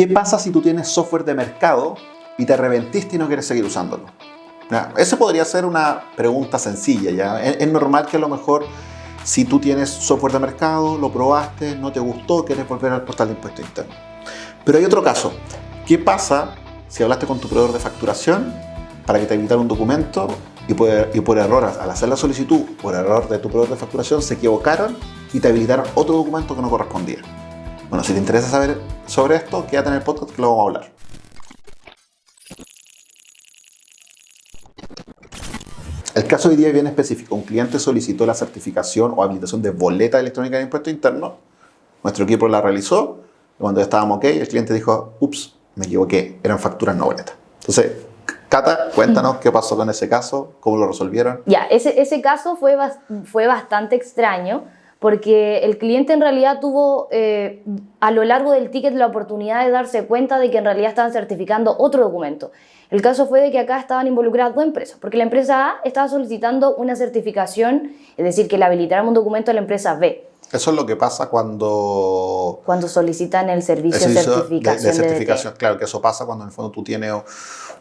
¿Qué pasa si tú tienes software de mercado y te arrepentiste y no quieres seguir usándolo? Esa podría ser una pregunta sencilla. ¿ya? Es, normal que a lo mejor si tú tienes software de mercado, lo probaste, no te gustó, quieres volver al portal de impuesto interno. Pero hay otro caso. ¿Qué pasa si hablaste con tu proveedor de facturación para que te evitara un documento y por, y por error, al hacer la solicitud, por error de tu proveedor de facturación, se equivocaron y te habilitaron otro documento que no correspondía? Bueno, si te interesa saber sobre esto, quédate en el podcast que lo vamos a hablar. El caso de hoy día es bien específico. Un cliente solicitó la certificación o habilitación de boleta electrónica de impuesto interno. Nuestro equipo la realizó. Cuando estábamos ok, el cliente dijo, ups, me equivoqué, eran facturas no boletas. Entonces, Cata, cuéntanos qué pasó con ese caso, cómo lo resolvieron. Ya, ese, ese caso fue, fue bastante extraño porque el cliente en realidad tuvo eh, a lo largo del ticket la oportunidad de darse cuenta de que en realidad estaban certificando otro documento. El caso fue de que acá estaban involucradas dos empresas, porque la empresa A estaba solicitando una certificación, es decir, que le habilitaran un documento a la empresa B. Eso es lo que pasa cuando... Cuando solicitan el servicio, de certificación. De, certificación, claro, que eso pasa cuando en el fondo tú tienes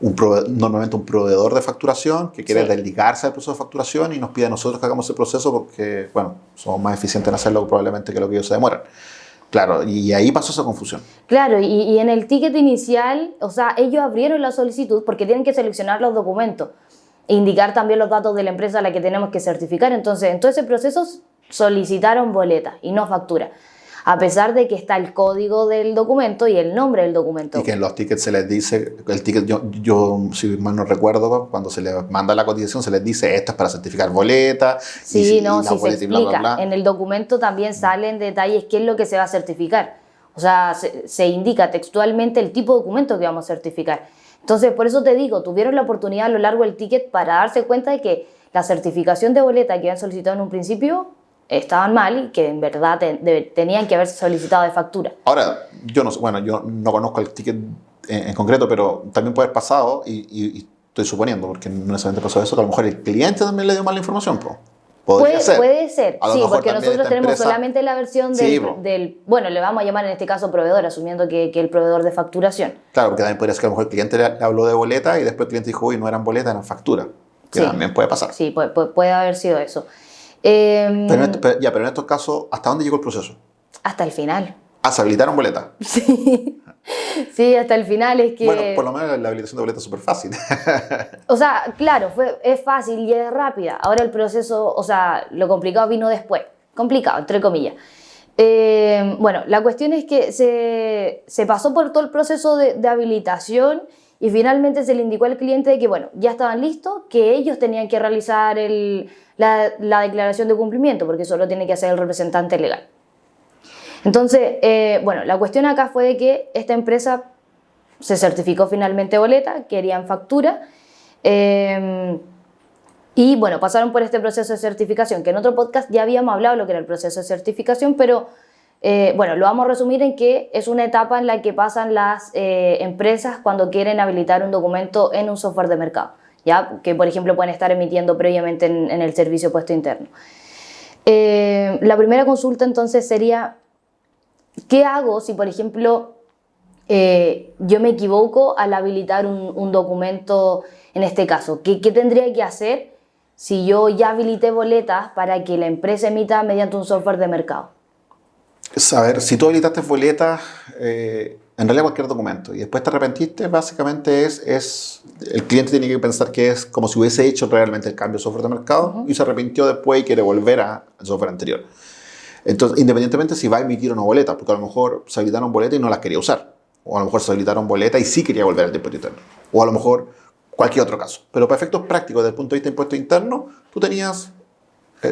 un normalmente un proveedor de facturación que quiere dedicarse al proceso de facturación y nos pide a nosotros que hagamos el proceso porque, bueno, somos más eficientes en hacerlo probablemente que lo que ellos se demoran. Claro, y ahí pasó esa confusión. Claro, y, y, en el ticket inicial, o sea, ellos abrieron la solicitud porque tienen que seleccionar los documentos e indicar también los datos de la empresa a la que tenemos que certificar. Entonces, en todo ese proceso solicitaron boleta y no factura a pesar de que está el código del documento y el nombre del documento. Y que en los tickets se les dice, el ticket, yo, yo si mal no recuerdo, cuando se les manda la cotización se les dice esto es para certificar boleta. Sí, y, no, sí se explica. En el documento también salen detalles qué es lo que se va a certificar. O sea, se, se indica textualmente el tipo de documento que vamos a certificar. Entonces, por eso te digo, tuvieron la oportunidad a lo largo del ticket para darse cuenta de que la certificación de boleta que habían solicitado en un principio estaban mal y que en verdad tenían que haberse solicitado de factura. Ahora, yo no, bueno, yo no conozco el ticket en, concreto, pero también puede haber pasado, y, estoy suponiendo, porque no necesariamente pasó eso, que a lo mejor el cliente también le dio mala información. Podría puede ser. Puede ser, sí, porque nosotros tenemos solamente la versión del, bueno, le vamos a llamar en este caso proveedor, asumiendo que, que, el proveedor de facturación. Claro, porque también podría ser que a lo mejor el cliente le, habló de boleta y después el cliente dijo, uy, no eran boleta, eran factura. Que también puede pasar. Sí, puede, puede haber sido eso. Em, pero, ya, pero en estos casos, ¿hasta dónde llegó el proceso? Hasta el final. Ah, ¿se habilitaron boletas? Sí. Sí, hasta el final es que... Bueno, por lo menos la habilitación de boletas es súper fácil. o sea, claro, fue, es fácil y es rápida. Ahora el proceso, o sea, lo complicado vino después. Complicado, entre comillas. Em, bueno, la cuestión es que se, se, pasó por todo el proceso de, de habilitación y finalmente se le indicó al cliente de que, bueno, ya estaban listos, que ellos tenían que realizar la, la, declaración de cumplimiento, porque solo tiene que hacer el representante legal. Entonces, eh, bueno, la cuestión acá fue de que esta empresa se certificó finalmente boleta, querían factura, eh, y bueno, pasaron por este proceso de certificación, que en otro podcast ya habíamos hablado lo que era el proceso de certificación, pero eh, bueno, lo vamos a resumir en que es una etapa en la que pasan las eh, empresas cuando quieren habilitar un documento en un software de mercado, ¿ya? que por ejemplo pueden estar emitiendo previamente en, el servicio puesto interno. Eh, la primera consulta entonces sería, ¿qué hago si por ejemplo yo me equivoco al habilitar un, documento en este caso? ¿Qué, ¿Qué tendría que hacer si yo ya habilité boletas para que la empresa emita mediante un software de mercado? Saber si tú habilitaste boletas, eh, en realidad cualquier documento, y después te arrepentiste, básicamente es, es, el cliente tiene que pensar que es como si hubiese hecho realmente el cambio de software de mercado y se arrepintió después y quiere volver al software anterior. Entonces, independientemente si va a emitir o no boletas, porque a lo mejor se habilitaron boletas y no las quería usar, o a lo mejor se habilitaron boletas y sí quería volver al impuesto interno, o a lo mejor cualquier otro caso. Pero para efectos prácticos, desde el punto de vista de impuesto interno, tú tenías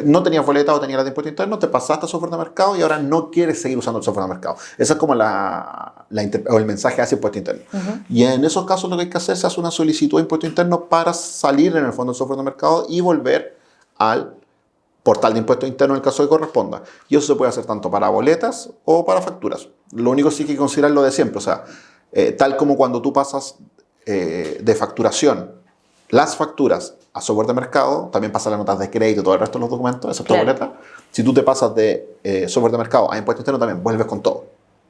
no tenías boleta o tenías la de impuesto interno, te pasaste a software de mercado y ahora no quieres seguir usando el software de mercado. Ese es como la, o el mensaje hacia impuesto interno. Y en esos casos lo que hay que hacer es hacer una solicitud de impuesto interno para salir en el fondo del software de mercado y volver al portal de impuesto interno en el caso que corresponda. Y eso se puede hacer tanto para boletas o para facturas. Lo único sí que hay que considerar lo de siempre. O sea, eh, tal como cuando tú pasas eh, de facturación las facturas a software de mercado, también pasa las notas de crédito, todo el resto de los documentos, excepto boleta. Si tú te pasas de eh, software de mercado a impuesto interno, también vuelves con todo.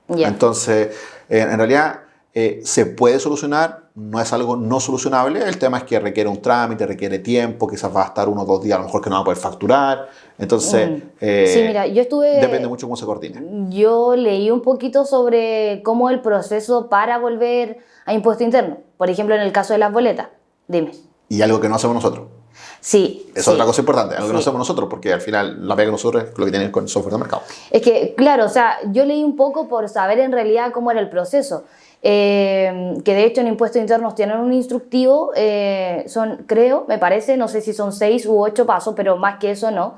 Entonces, eh, en realidad, eh, se puede solucionar, no es algo no solucionable. El tema es que requiere un trámite, requiere tiempo, quizás va a estar uno o dos días, a lo mejor que no va a poder facturar. Entonces, Mm. sí, mira, yo estuve... depende mucho cómo se coordine. Yo leí un poquito sobre cómo el proceso para volver a impuesto interno. Por ejemplo, en el caso de las boletas. Dime. Y algo que no hacemos nosotros. Sí. Es sí. otra cosa importante, algo que no Sí. hacemos nosotros, porque al final la pega de nosotros es lo que tienen con el software de mercado. Es que, claro, o sea, yo leí un poco por saber en realidad cómo era el proceso. Eh, que de hecho en impuestos internos tienen un instructivo, eh, son, creo, me parece, no sé si son seis u ocho pasos, pero más que eso no.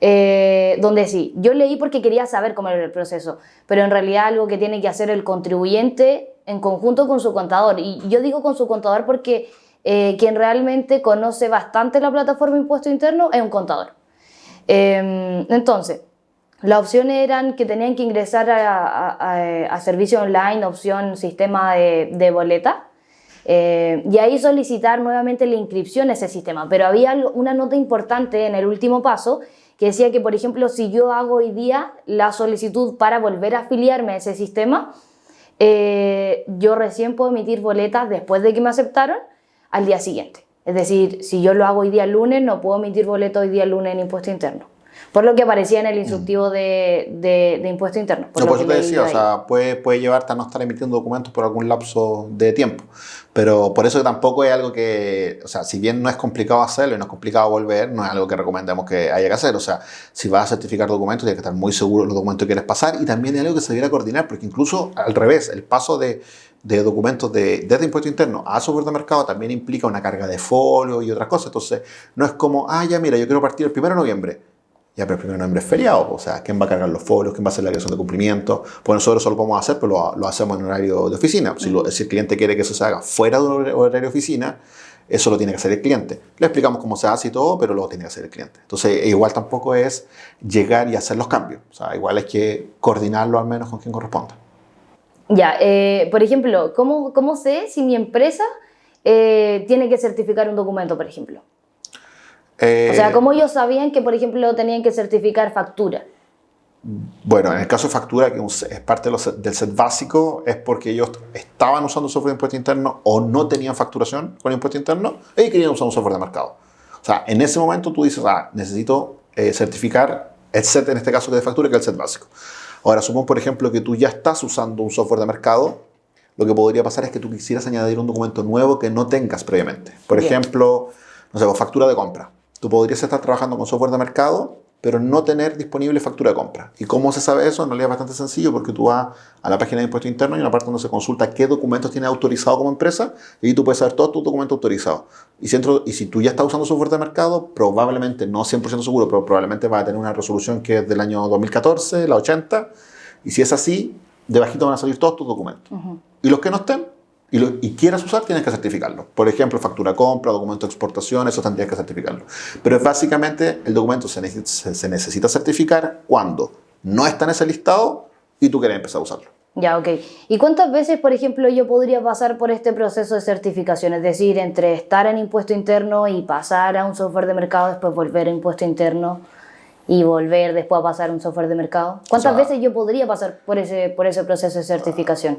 Eh, donde sí, yo leí porque quería saber cómo era el proceso, pero en realidad algo que tiene que hacer el contribuyente en conjunto con su contador. Y yo digo con su contador porque eh, quien realmente conoce bastante la plataforma impuesto interno es un contador. Eh, entonces, las opciones eran que tenían que ingresar a, a- a- a servicio online, opción sistema de, de boleta, eh, y ahí solicitar nuevamente la inscripción a ese sistema. Pero había una nota importante en el último paso que decía que, por ejemplo, si yo hago hoy día la solicitud para volver a afiliarme a ese sistema, eh, yo recién puedo emitir boletas después de que me aceptaron al día siguiente. Es decir, si yo lo hago hoy día lunes, no puedo emitir boleto hoy día lunes en impuesto interno. Por lo que aparecía en el instructivo de, de- de impuesto interno. No, lo por eso te decía, o sea, puede, puede llevarte a no estar emitiendo documentos por algún lapso de tiempo. Pero por eso que tampoco es algo que, o sea, si bien no es complicado hacerlo y no es complicado volver, no es algo que recomendemos que haya que hacer. O sea, si vas a certificar documentos, tienes que estar muy seguro de los documentos que quieres pasar y también es algo que se debiera coordinar, porque incluso al revés, el paso de, de documentos de, desde impuesto interno a software de mercado también implica una carga de folio y otras cosas. Entonces, no es como, ah, ya mira, yo quiero partir el 1 de noviembre. Ya, pero el 1 de noviembre es feriado, o sea, ¿quién va a cargar los folios? ¿Quién va a hacer la declaración de cumplimiento? Pues nosotros eso lo podemos hacer, pero lo, lo hacemos en horario de oficina. Si, lo- si el cliente quiere que eso se haga fuera de un hor- horario de oficina, eso lo tiene que hacer el cliente. Le explicamos cómo se hace y todo, pero lo tiene que hacer el cliente. Entonces, igual tampoco es llegar y hacer los cambios. O sea, igual hay que coordinarlo al menos con quien corresponda. Ya, eh, por ejemplo, ¿cómo, ¿cómo sé si mi empresa eh, tiene que certificar un documento, por ejemplo? Eh, O sea, ¿cómo ellos sabían que, por ejemplo, tenían que certificar factura? Bueno, en el caso de factura, que es parte de set- del set básico, es porque ellos estaban usando software de impuesto interno o no tenían facturación con impuesto interno y querían usar un software de mercado. O sea, en ese momento tú dices, ah, necesito eh, certificar el set, en este caso que es de factura, que es el set básico. Ahora, supón, por ejemplo, que tú ya estás usando un software de mercado, lo que podría pasar es que tú quisieras añadir un documento nuevo que no tengas previamente. Por Bien. ejemplo, no sé, pues, factura de compra. Tú podrías estar trabajando con software de mercado, pero no tener disponible factura de compra. ¿Y cómo se sabe eso? En realidad es bastante sencillo porque tú vas a la página de impuesto interno y hay una parte donde se consulta qué documentos tienes autorizado como empresa y ahí tú puedes saber todos tus documentos autorizados. Y si, entro- y si tú ya estás usando software de mercado, probablemente, no 100% seguro, pero probablemente vas a tener una resolución que es del año 2014, la 80, y si es así, debajito van a salir todos tus documentos. Y los que no estén y, lo- y quieras usar, tienes que certificarlo. Por ejemplo, factura compra, documento de exportación, eso tendrías que certificarlo. Pero básicamente el documento se, necesita- se- se necesita certificar cuando no está en ese listado y tú quieres empezar a usarlo. Ya, ok. ¿Y cuántas veces, por ejemplo, yo podría pasar por este proceso de certificación? Es decir, entre estar en impuesto interno y pasar a un software de mercado, después volver a impuesto interno y volver después a pasar a un software de mercado. ¿Cuántas O sea- veces yo podría pasar por ese, por ese proceso de certificación?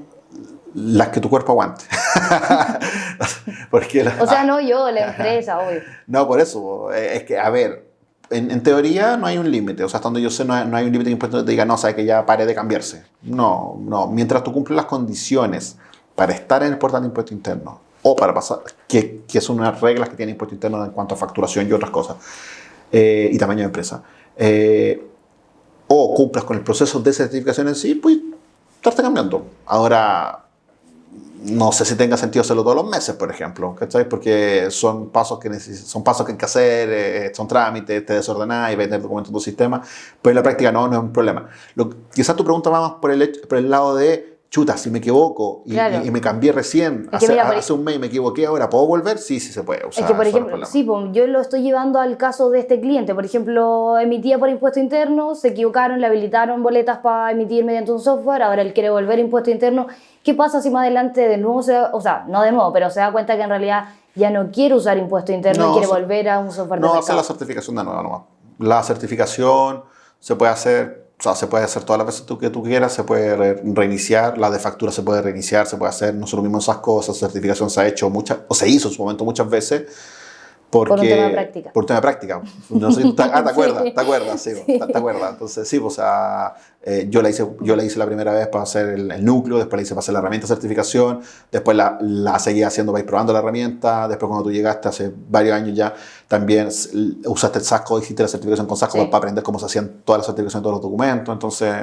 Las que tu cuerpo aguante. Porque la- O sea, no yo, la empresa, obvio. No, por eso. eh, Es que, a ver, en, en teoría no hay un límite. O sea, hasta donde yo sé, no hay, no hay un límite que impuesto te diga, no, sabe que ya pare de cambiarse. No, no. Mientras tú cumples las condiciones para estar en el portal de impuesto interno o para pasar, que, que son unas reglas que tiene impuesto interno en cuanto a facturación y otras cosas, eh, y tamaño de empresa, eh, o cumplas con el proceso de certificación en sí, pues estarte cambiando. Ahora, no sé si tenga sentido hacerlo todos los meses, por ejemplo, ¿cachai? Porque son pasos que, son pasos que hay que hacer, eh, son trámites, te desordenás y vas a tener documentos en tu sistema, pero en la práctica no, no es un problema. Lo, quizás tu pregunta va más por el, por el lado de, chuta, si me equivoco y, Claro. y- y me cambié recién, que hace, mira, por hace un mes y me equivoqué, ahora ¿puedo volver? Sí, sí se puede. Sea, es que, por no ejemplo, sí, pues, yo lo estoy llevando al caso de este cliente. Por ejemplo, emitía por impuesto interno, se equivocaron, le habilitaron boletas para emitir mediante un software, ahora él quiere volver a impuesto interno. ¿Qué pasa si más adelante de nuevo se da- o sea, no de nuevo, pero se da cuenta que en realidad ya no quiere usar impuesto interno No, y quiere volver a un software de No, hacer la certificación de nuevo nomás. La certificación se puede hacer O sea, se puede hacer todas las veces que tú quieras, se puede reiniciar, la de factura se puede reiniciar, se puede hacer, nosotros mismos esas cosas, certificación se ha hecho muchas, o se hizo en su momento muchas veces, porque, por un tema de práctica. Por un tema de práctica. No sé, ah, ¿te acuerdas? ¿Te acuerdas? Sí, ¿te, acuerdas? Entonces, sí, pues, o sea, eh, yo, la hice, yo la hice la primera vez para hacer el, núcleo, después la hice para hacer la herramienta de certificación, después la, la seguí haciendo para ir probando la herramienta, después cuando tú llegaste hace varios años ya, también usaste el Sasco, hiciste la certificación con Sasco para aprender cómo se hacían todas las certificaciones, todos los documentos, entonces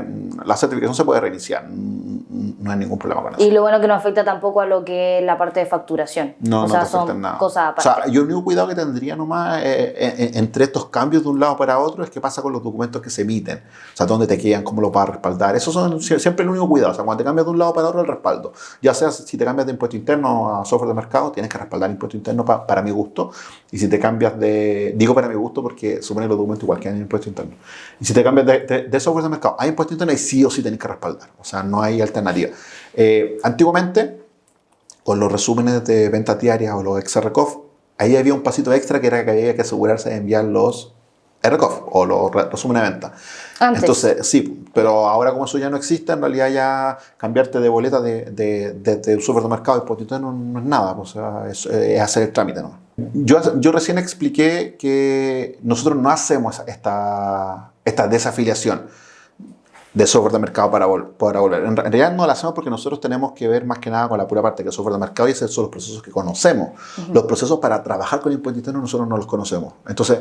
la certificación se puede reiniciar, no hay ningún problema con eso. Y lo bueno que no afecta tampoco a lo que es la parte de facturación. No, no te afecta en nada. Cosas aparte. O sea, yo el único cuidado que tendría nomás eh, entre estos cambios de un lado para otro es qué pasa con los documentos que se emiten, o sea, dónde te quedan, cómo lo vas a respaldar, eso son siempre el único cuidado, o sea, cuando te cambias de un lado para otro el respaldo, ya sea si te cambias de impuesto interno a software de mercado, tienes que respaldar impuesto interno para mi gusto, y si te cambias de, digo para mi gusto porque supone los documentos igual que en impuesto interno. Y si te cambias de, software de mercado hay impuesto interno, y sí o sí tienes que respaldar. O sea, no hay alternativa. Eh, antiguamente, con los resúmenes de ventas diarias o los XRCOF, ahí había un pasito extra que era que había que asegurarse de enviar los RCOF o los resúmenes de venta. Entonces, sí, pero ahora como eso ya no existe, en realidad ya cambiarte de boleta de, de, de, de mercado y impuesto interno no, es nada, o sea, es, es hacer el trámite. ¿no? Yo, yo recién expliqué que nosotros no hacemos esta, esta desafiliación de software de mercado para, para volver. En realidad no la hacemos porque nosotros tenemos que ver más que nada con la pura parte que es software de mercado y esos son los procesos que conocemos. Los procesos para trabajar con impuesto interno nosotros no los conocemos. Entonces,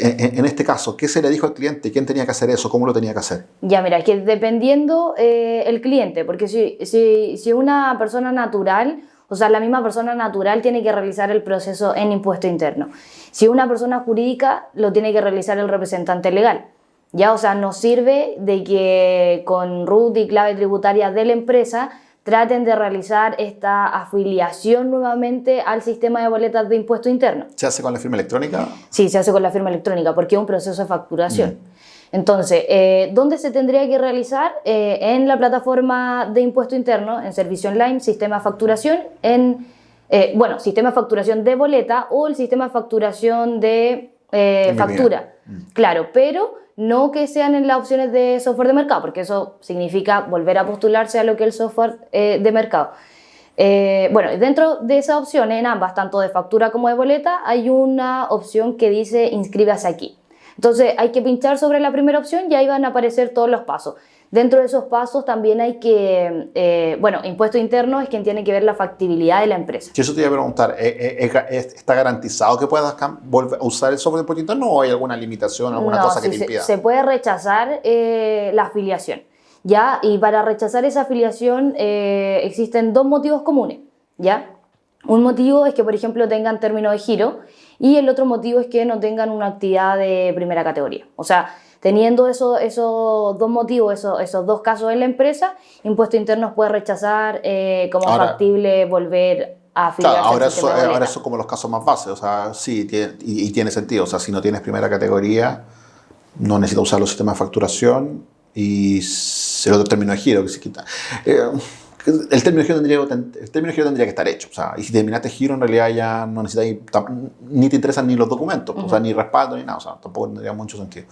en, este caso, ¿qué se le dijo al cliente? ¿Quién tenía que hacer eso? ¿Cómo lo tenía que hacer? Ya, mira, que dependiendo eh, el cliente, porque si, si, si una persona natural o sea, la misma persona natural tiene que realizar el proceso en impuesto interno. Si una persona jurídica, lo tiene que realizar el representante legal. Ya, o sea, nos sirve de que con RUT y clave tributaria de la empresa traten de realizar esta afiliación nuevamente al sistema de boletas de impuesto interno. ¿Se hace con la firma electrónica? Sí, se hace con la firma electrónica porque es un proceso de facturación. Entonces, eh, ¿dónde se tendría que realizar? Eh, en la plataforma de impuesto interno, en servicio online, sistema de facturación, en, eh, bueno, sistema de facturación de boleta o el sistema de facturación de factura. Mm. Claro, pero no que sean en las opciones de software de mercado, porque eso significa volver a postularse a lo que es el software de mercado. bueno, dentro de esas opciones, en ambas, tanto de factura como de boleta, hay una opción que dice inscríbase aquí. Entonces hay que pinchar sobre la primera opción y ahí van a aparecer todos los pasos. Dentro de esos pasos también hay que, eh, bueno, impuesto interno es quien tiene que ver la factibilidad de la empresa. Si eso te iba a preguntar, ¿eh, eh, ¿está garantizado que puedas volver a usar el software de impuesto interno o hay alguna limitación, alguna cosa que te impida? Se, se puede rechazar la afiliación, ¿ya? Y para rechazar esa afiliación existen dos motivos comunes, ¿ya? Un motivo es que, por ejemplo, tengan término de giro y el otro motivo es que no tengan una actividad de primera categoría. O sea, teniendo esos dos motivos, esos, esos, dos casos en la empresa, Impuesto Interno puede rechazar eh, como factible volver a afiliarse ahora, eso, ahora eso como los casos más básicos, o sea, sí, y, tiene sentido. O sea, si no tienes primera categoría, no necesitas usar los sistemas de facturación y el otro término de giro que se quita. Eh, el término giro tendría, el término giro tendría que estar hecho. O sea, y si terminaste giro, en realidad ya no necesitas, ni te interesan ni los documentos, o sea, ni respaldo, ni nada. O sea, tampoco tendría mucho sentido.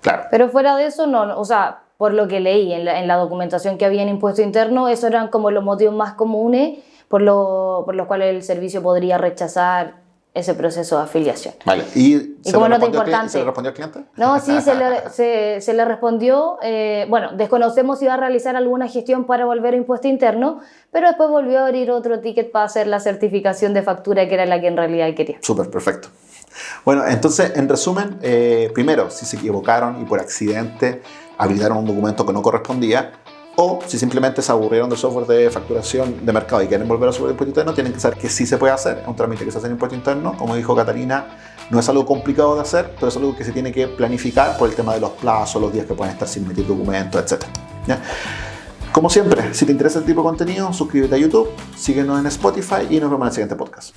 Claro. Pero fuera de eso, no, o sea, por lo que leí en la, en la documentación que había en impuesto interno, esos eran como los motivos más comunes por, lo, por los cuales el servicio podría rechazar ese proceso de afiliación. Vale, ¿y, se, como le importante, ¿se le respondió al cliente? No, sí, se le, se, se le respondió. Eh, bueno, desconocemos si va a realizar alguna gestión para volver a impuesto interno, pero después volvió a abrir otro ticket para hacer la certificación de factura, que era la que en realidad quería. Súper, perfecto. Bueno, entonces, en resumen, eh, primero, si se equivocaron y por accidente habilitaron un documento que no correspondía, o si simplemente se aburrieron del software de facturación de mercado y quieren volver a subir impuesto interno, tienen que saber que sí se puede hacer. Es un trámite que se hace en impuesto interno. Como dijo Catarina, no es algo complicado de hacer, pero es algo que se tiene que planificar por el tema de los plazos, los días que pueden estar sin emitir documentos, etc. Como siempre, si te interesa este tipo de contenido, suscríbete a YouTube, síguenos en Spotify y nos vemos en el siguiente podcast.